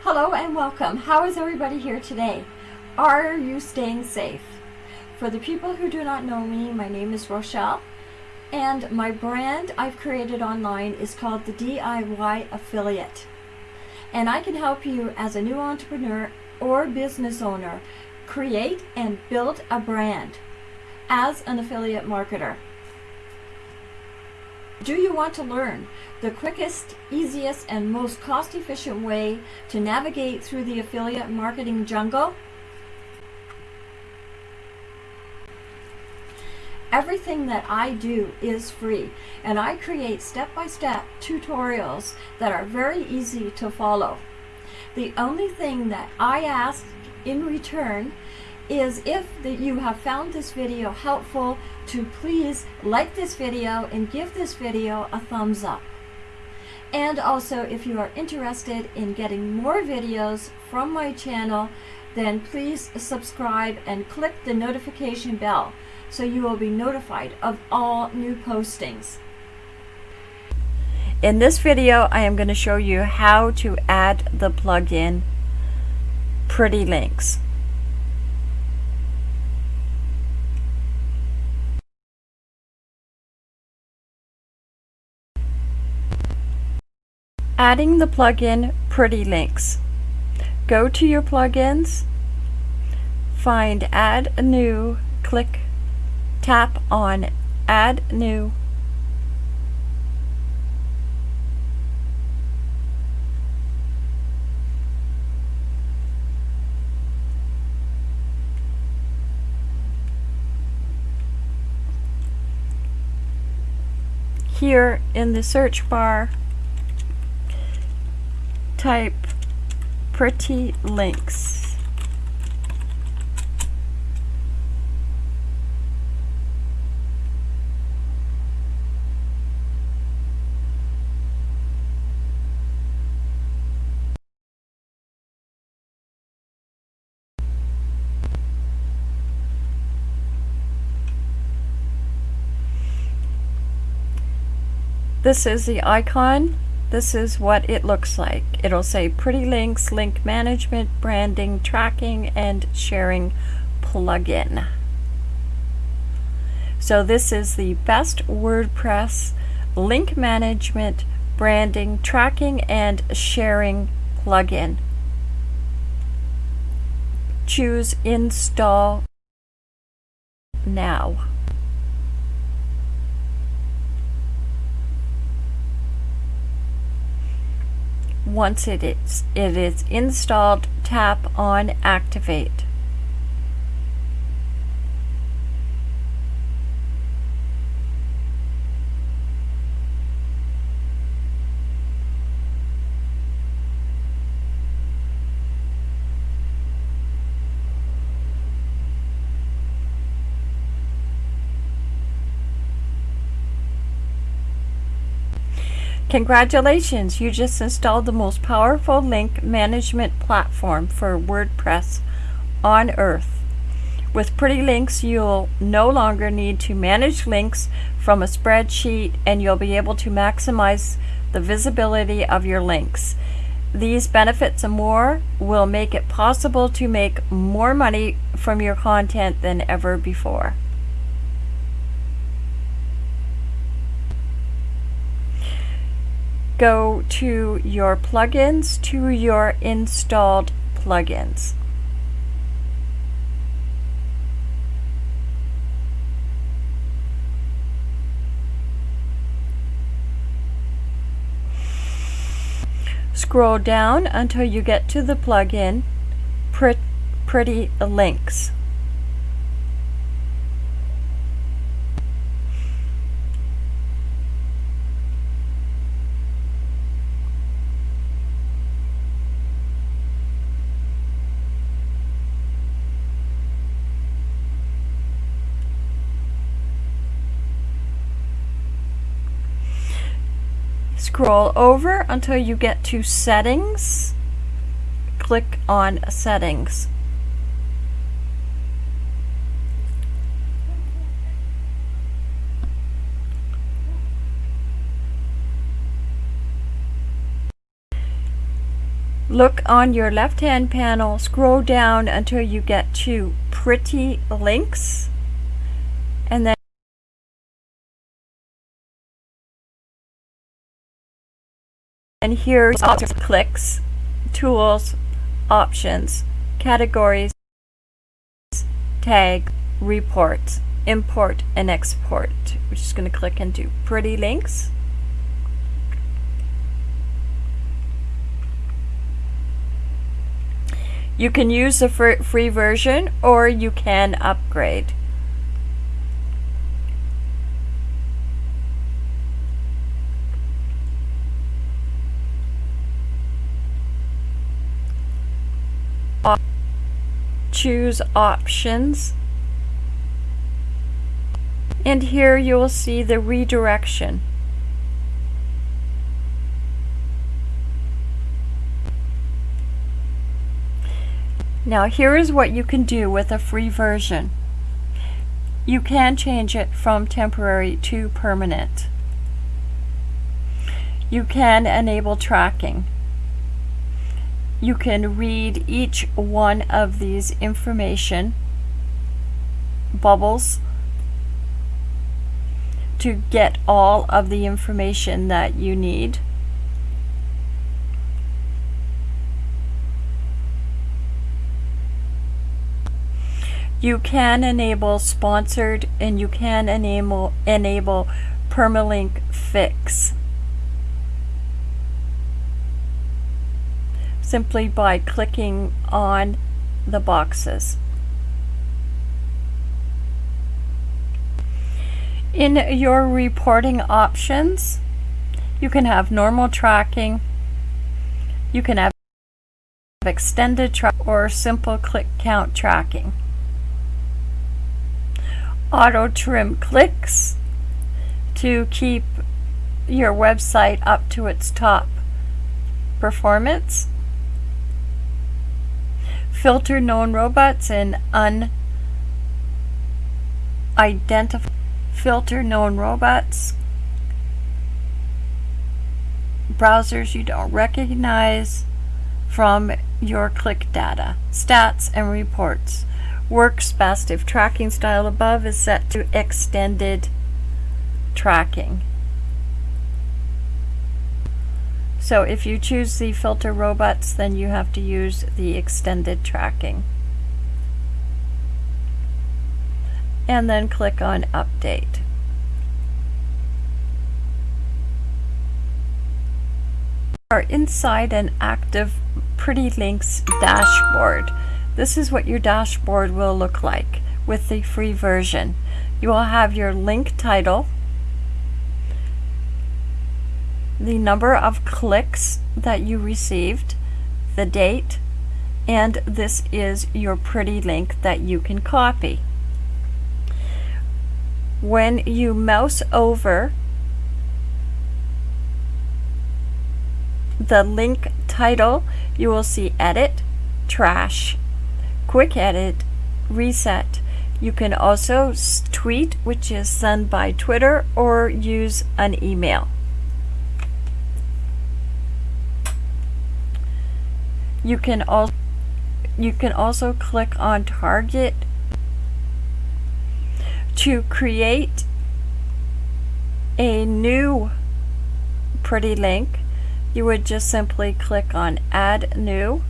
Hello and welcome. How is everybody here today? Are you staying safe? For the people who do not know me, my name is Rochelle and my brand I've created online is called the DIY Affiliate. And I can help you as a new entrepreneur or business owner create and build a brand as an affiliate marketer. Do you want to learn the quickest, easiest, and most cost-efficient way to navigate through the affiliate marketing jungle? Everything that I do is free and I create step-by-step tutorials that are very easy to follow. The only thing that I ask in return is if you have found this video helpful to please like this video and give this video a thumbs up. And also if you are interested in getting more videos from my channel then please subscribe and click the notification bell so you will be notified of all new postings. In this video, I am going to show you how to add the plugin Pretty Links. Adding the plugin Pretty Links. Go to your plugins, find Add a New, click tap on Add New Here in the search bar, type pretty links. This is the icon. This is what it looks like. It'll say Pretty Links, Link Management, Branding, Tracking, and Sharing plugin. So this is the best WordPress link management, branding, tracking, and sharing plugin. Choose Install Now. Once it is, it is installed, tap on Activate. Congratulations, you just installed the most powerful link management platform for WordPress on earth. With Pretty Links, you'll no longer need to manage links from a spreadsheet and you'll be able to maximize the visibility of your links. These benefits and more will make it possible to make more money from your content than ever before. Go to your plugins to your installed plugins. Scroll down until you get to the plugin Pretty Links. scroll over until you get to settings. Click on settings. Look on your left hand panel, scroll down until you get to pretty links. And here's clicks, tools, options, categories, tag, report, import and export. We're just going to click into pretty links. You can use the free version or you can upgrade. Choose options and here you will see the redirection. Now here is what you can do with a free version. You can change it from temporary to permanent. You can enable tracking. You can read each one of these information bubbles to get all of the information that you need. You can enable sponsored and you can enable, enable permalink fix. Simply by clicking on the boxes. In your reporting options, you can have normal tracking, you can have extended track or simple click count tracking auto trim clicks to keep your website up to its top performance. Filter known robots and unidentified filter known robots. Browsers you don't recognize from your click data, stats and reports works best if tracking style above is set to extended tracking. So if you choose the filter robots, then you have to use the extended tracking. And then click on update. Are inside an active Pretty Links dashboard. This is what your dashboard will look like with the free version. You will have your link title, the number of clicks that you received, the date, and this is your pretty link that you can copy. When you mouse over the link title, you will see edit, trash, quick edit, reset. You can also tweet, which is sent by Twitter, or use an email. You can also you can also click on target to create a new pretty link you would just simply click on add new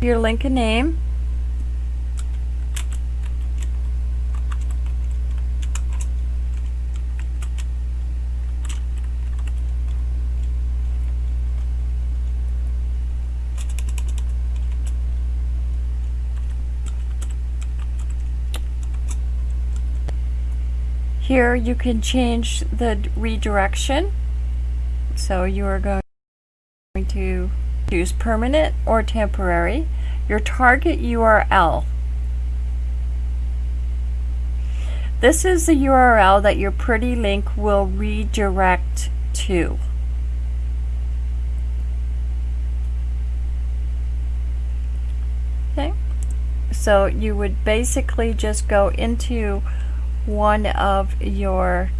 your link and name. Here you can change the redirection. So you are going to Choose permanent or temporary. Your target URL. This is the URL that your pretty link will redirect to. Okay, so you would basically just go into one of your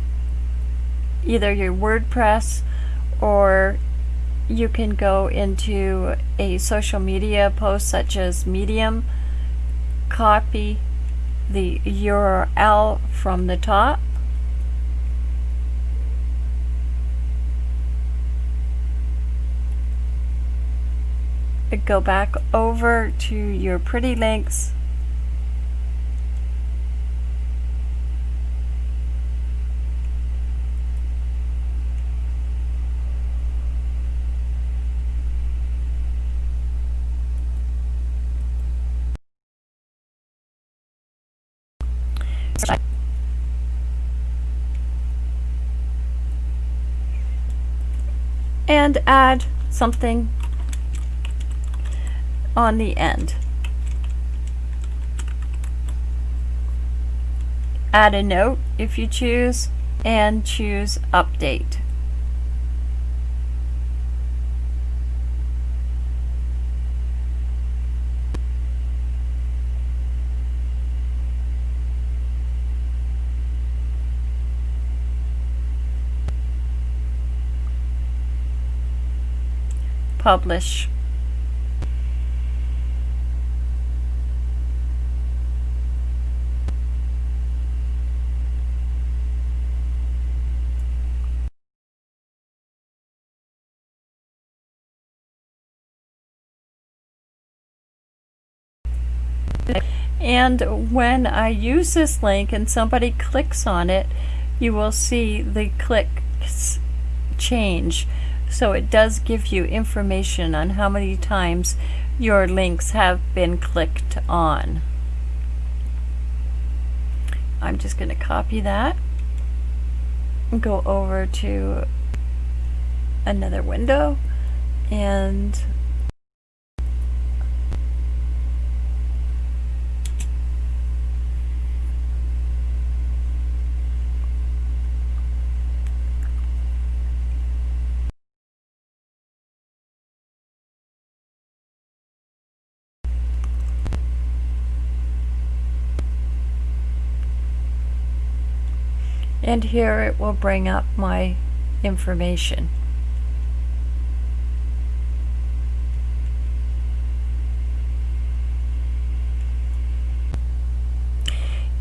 either your WordPress or you can go into a social media post such as Medium, copy the URL from the top, go back over to your pretty links and add something on the end. Add a note if you choose and choose update. Publish. And when I use this link and somebody clicks on it, you will see the clicks change. So it does give you information on how many times your links have been clicked on. I'm just going to copy that and go over to another window and and here it will bring up my information.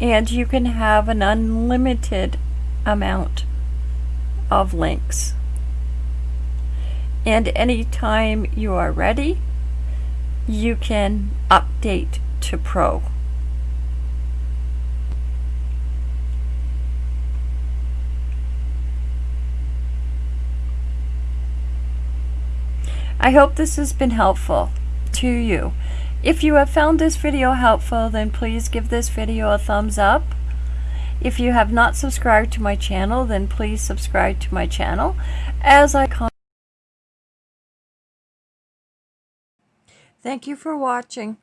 And you can have an unlimited amount of links. And anytime you are ready, you can update to Pro. I hope this has been helpful to you. If you have found this video helpful, then please give this video a thumbs up. If you have not subscribed to my channel, then please subscribe to my channel as I Thank you for watching.